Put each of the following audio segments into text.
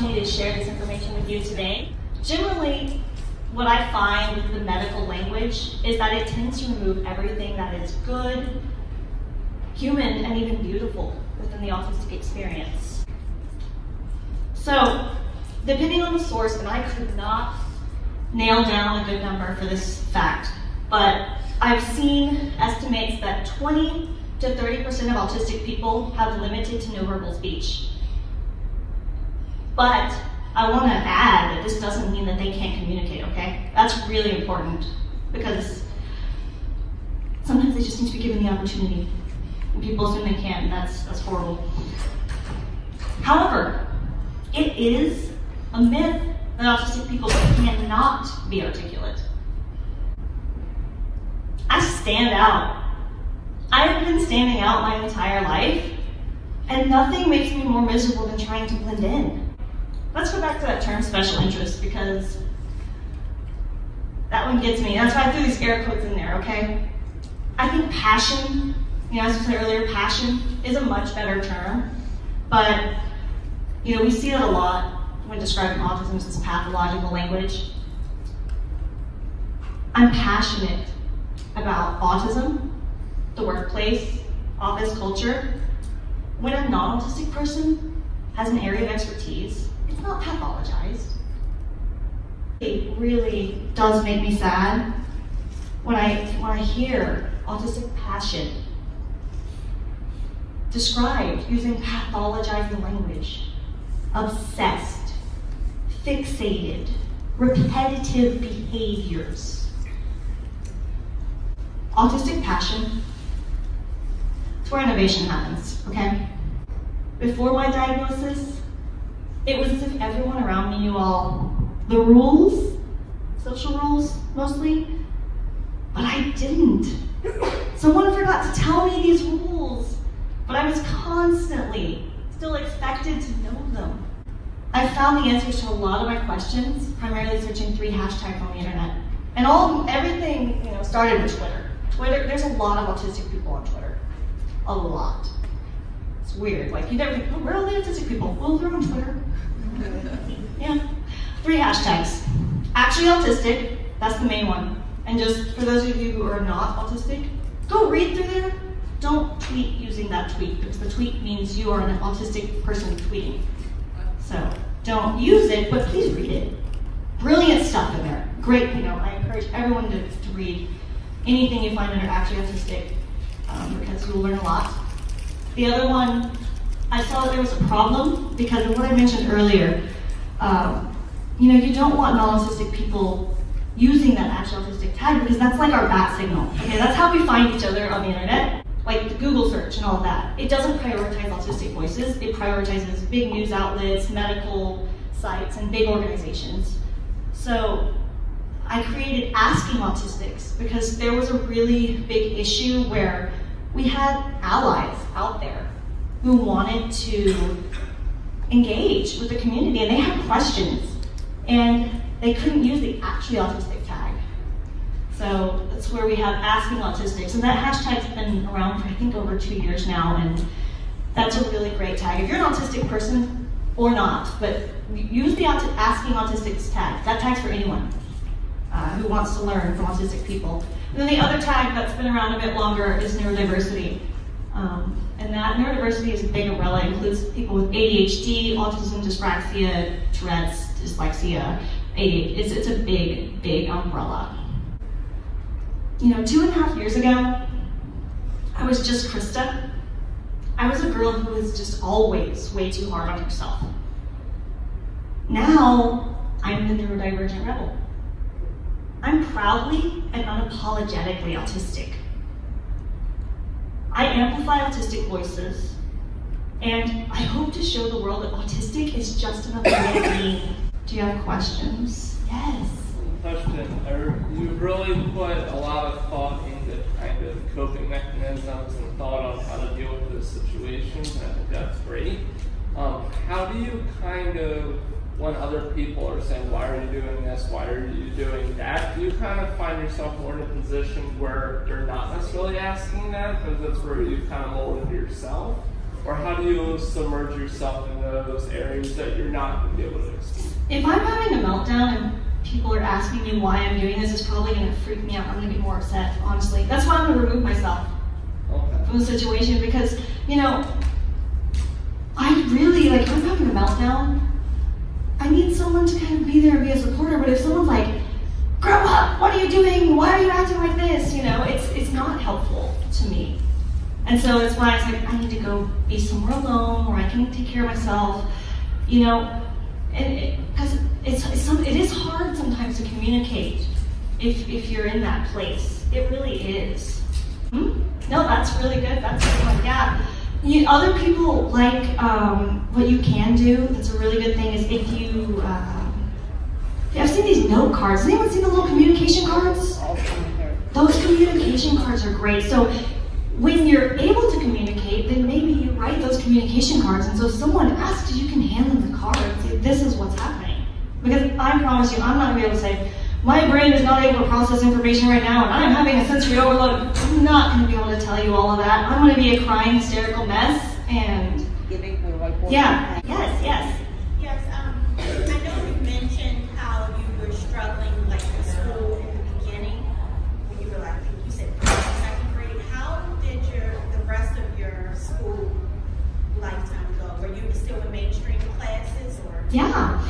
opportunity to share this information with you today. Generally, what I find with the medical language is that it tends to remove everything that is good, human, and even beautiful within the autistic experience. So, depending on the source, and I could not nail down a good number for this fact, but I've seen estimates that 20 to 30% of autistic people have limited to no verbal speech. But I want to add that this doesn't mean that they can't communicate, okay? That's really important because sometimes they just need to be given the opportunity. And people assume they can't, and that's, that's horrible. However, it is a myth that autistic people cannot be articulate. I stand out. I have been standing out my entire life, and nothing makes me more miserable than trying to blend in. Let's go back to that term special interest because that one gets me. That's why I threw these air quotes in there, okay? I think passion, you know, as I said earlier, passion is a much better term, but, you know, we see it a lot when describing autism as pathological language. I'm passionate about autism, the workplace, office culture. When a non-autistic person has an area of expertise, it's not pathologized. It really does make me sad when I, when I hear autistic passion described using pathologizing language, obsessed, fixated, repetitive behaviors. Autistic passion, it's where innovation happens, okay? Before my diagnosis, it was as if everyone around me knew all the rules, social rules mostly, but I didn't. Someone forgot to tell me these rules, but I was constantly still expected to know them. I found the answers to a lot of my questions, primarily searching three hashtags on the internet. And all everything, you know, started with Twitter. Twitter, there's a lot of autistic people on Twitter. A lot. It's weird. Like you never think, oh, where are all the autistic people? Well, they're on Twitter. yeah. Three hashtags. Actually autistic, that's the main one. And just for those of you who are not autistic, go read through there. Don't tweet using that tweet because the tweet means you are an autistic person tweeting. So don't use it, but please read it. Brilliant stuff in there. Great, you know, I encourage everyone to, to read anything you find under actually autistic um, because you'll learn a lot. The other one, I saw that there was a problem because of what I mentioned earlier. Um, you know, you don't want non-autistic people using that actual autistic tag because that's like our bat signal. Okay, that's how we find each other on the internet, like the Google search and all of that. It doesn't prioritize autistic voices. It prioritizes big news outlets, medical sites, and big organizations. So I created Asking Autistics because there was a really big issue where we had allies out there who wanted to engage with the community and they had questions and they couldn't use the actually autistic tag. So that's where we have Asking Autistics and that hashtag's been around for I think over two years now and that's a really great tag. If you're an autistic person or not, but use the Asking Autistics tag. That tag's for anyone uh, who wants to learn from autistic people. And then the other tag that's been around a bit longer is neurodiversity. Um, and that neurodiversity is a big umbrella. It includes people with ADHD, autism, dyspraxia, Tourette's, dyslexia. It's, it's a big, big umbrella. You know, two and a half years ago, I was just Krista. I was a girl who was just always way too hard on herself. Now, I'm the neurodivergent rebel. I'm proudly and unapologetically autistic. I amplify autistic voices, and I hope to show the world that autistic is just another way of being. Do you have questions? Yes. Question. You really put a lot of thought into kind of coping mechanisms and thought on how to deal with this situation. I think that's great. Um, how do you kind of when other people are saying, why are you doing this, why are you doing that, do you kind of find yourself more in a position where you're not necessarily asking that because that's where you kind of molded yourself? Or how do you submerge yourself in those areas that you're not going to be able to exceed? If I'm having a meltdown and people are asking me why I'm doing this, it's probably going to freak me out. I'm going to be more upset, honestly. That's why I'm going to remove myself Okay. from the situation because, you know, I really, like, if I'm having a meltdown, I need someone to kind of be there and be a supporter. But if someone's like, grow up, what are you doing? Why are you acting like this? You know, it's, it's not helpful to me. And so it's why I was like, I need to go be somewhere alone where I can take care of myself, you know, and because it, it's, it's some, it is hard sometimes to communicate if, if you're in that place. It really is. Hmm? No, that's really good. That's good. Yeah. You, other people like um, what you can do. That's a really good thing. Is if you, yeah, I've seen these note cards. Has anyone seen the little communication cards? Those communication cards are great. So when you're able to communicate, then maybe you write those communication cards. And so if someone asks, you can hand them the card this is what's happening. Because I promise you, I'm not going to be able to say, my brain is not able to process information right now and I'm having a sensory overload. I'm not going to be able to tell you all of that. I'm going to be a crying, hysterical mess. And giving her like what yeah, yes, yes. Yes, um, I know you mentioned how you were struggling like in school in the beginning, when you were like, I think you said second grade. How did your, the rest of your school lifetime go? Were you still in mainstream classes or? Yeah.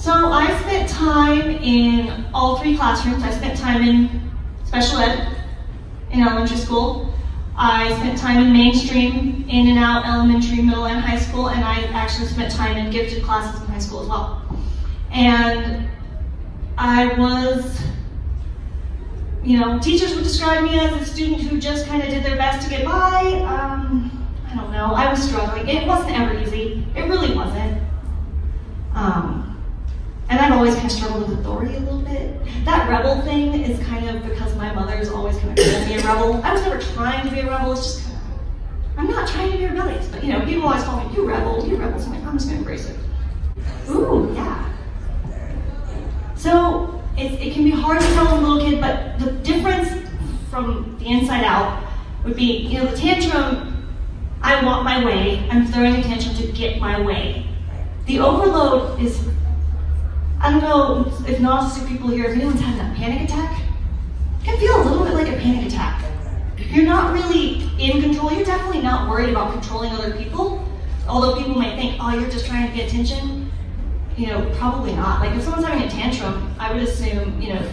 So I spent time in all three classrooms. I spent time in special ed in elementary school. I spent time in mainstream, in and out elementary, middle, and high school, and I actually spent time in gifted classes in high school as well. And I was, you know, teachers would describe me as a student who just kind of did their best to get by. Um, I don't know. I was struggling. It wasn't ever easy. It really wasn't. Um, and I've always kind of struggled with authority a little bit. That rebel thing is kind of because my mother's always kind of called me a rebel. I was never trying to be a rebel. It's just kind of, I'm not trying to be rebellious, but you know, people always call me, you rebel, you rebel. So I'm like, I'm just gonna embrace it. Ooh, yeah. So it, it can be hard to tell a little kid, but the difference from the inside out would be, you know, the tantrum, I want my way. I'm throwing a tantrum to get my way. The overload is I don't know if narcissistic people here, if anyone's had a panic attack, it can feel a little bit like a panic attack. You're not really in control. You're definitely not worried about controlling other people. Although people might think, oh, you're just trying to get attention. You know, probably not. Like if someone's having a tantrum, I would assume, you know,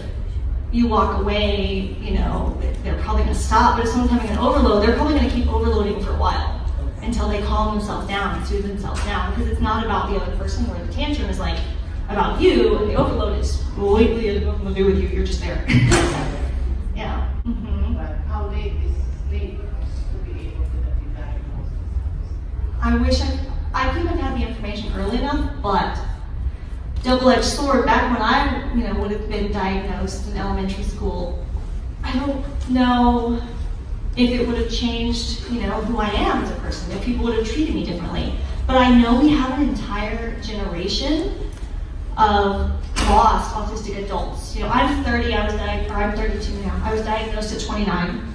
you walk away, you know, they're probably to stop. But if someone's having an overload, they're probably going to keep overloading for a while until they calm themselves down and soothe themselves down. Because it's not about the other person, where the tantrum is like, about you, and the overload is completely nothing to do with you. You're just there. yeah. hmm But how late is late to be able to get? I wish I I couldn't have had the information early enough, but double-edged sword. Back when I, you know, would have been diagnosed in elementary school, I don't know if it would have changed, you know, who I am as a person. If people would have treated me differently. But I know we have an entire generation of lost autistic adults. You know, I'm 30, I was diagnosed, or I'm 32 now. I was diagnosed at 29.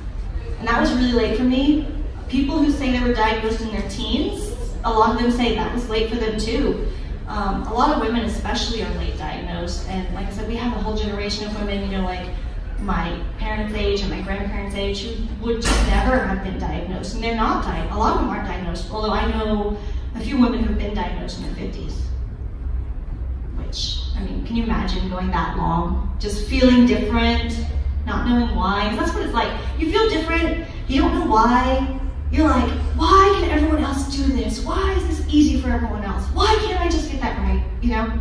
And that was really late for me. People who say they were diagnosed in their teens, a lot of them say that was late for them too. Um, a lot of women especially are late diagnosed. And like I said, we have a whole generation of women, you know, like my parents' age and my grandparents' age who would just never have been diagnosed. And they're not diagnosed. A lot of them aren't diagnosed, although I know a few women who've been diagnosed in their 50s. Can you imagine going that long? Just feeling different, not knowing why. That's what it's like. You feel different, you don't know why. You're like, why can everyone else do this? Why is this easy for everyone else? Why can't I just get that right? You know?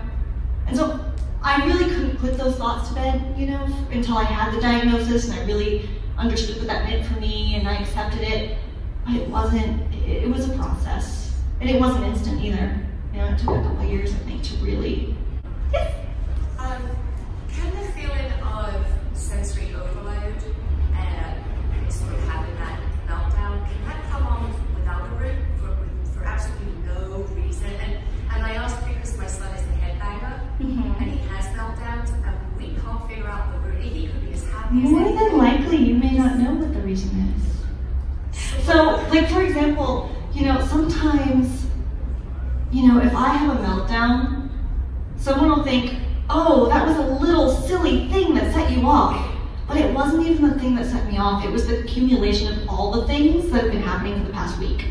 And so I really couldn't put those thoughts to bed, you know, until I had the diagnosis and I really understood what that meant for me and I accepted it. But it wasn't, it, it was a process. And it wasn't instant either. You know, it took a couple years, I think, to really Um, can the feeling of sensory overload and sort of having that meltdown, can that come on without a root for, for absolutely no reason? And, and I ask because my son is a headbanger Mhm. and he has meltdowns and we can't figure out the root. It could be just happening. More than likely, you may not know what the reason is. So, like for example, you know, sometimes, you know, if I have a meltdown, someone will think, oh, that was a little silly thing that set you off. But it wasn't even the thing that set me off, it was the accumulation of all the things that have been happening for the past week.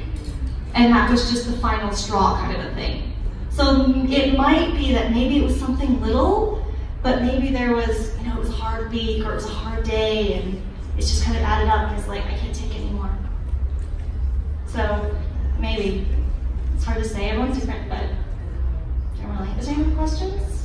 And that was just the final straw kind of a thing. So it might be that maybe it was something little, but maybe there was, you know, it was a hard week or it was a hard day and it's just kind of added up and it's like, I can't take it anymore. So maybe. It's hard to say, everyone's different, but generally. Is there any questions?